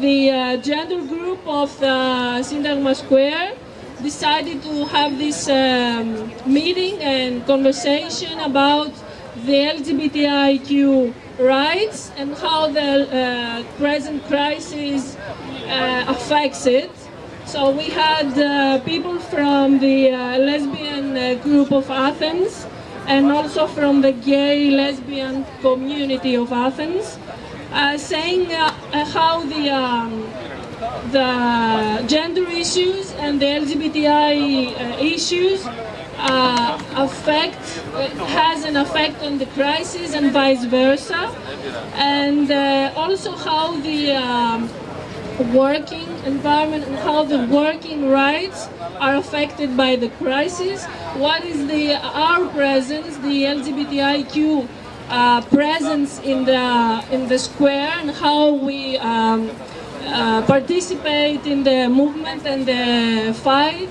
the uh, gender group of uh, Syntagma Square decided to have this um, meeting and conversation about the LGBTIQ rights and how the uh, present crisis uh, affects it. So we had uh, people from the uh, lesbian uh, group of Athens and also from the gay lesbian community of Athens, uh, saying uh, how the um, the gender issues and the LGBTI uh, issues uh, affect uh, has an effect on the crisis and vice versa, and uh, also how the um, working environment and how the working rights are affected by the crisis. What is the our presence, the LGBTIQ presence in the in the square, and how we um, uh, participate in the movement and the fight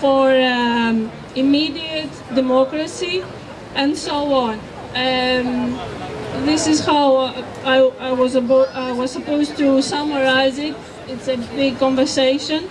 for um, immediate democracy, and so on. Um, this is how I, I was I was supposed to summarize it. It's a big conversation.